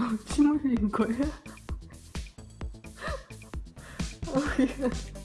어, 침 흘린 거야? 어, 예.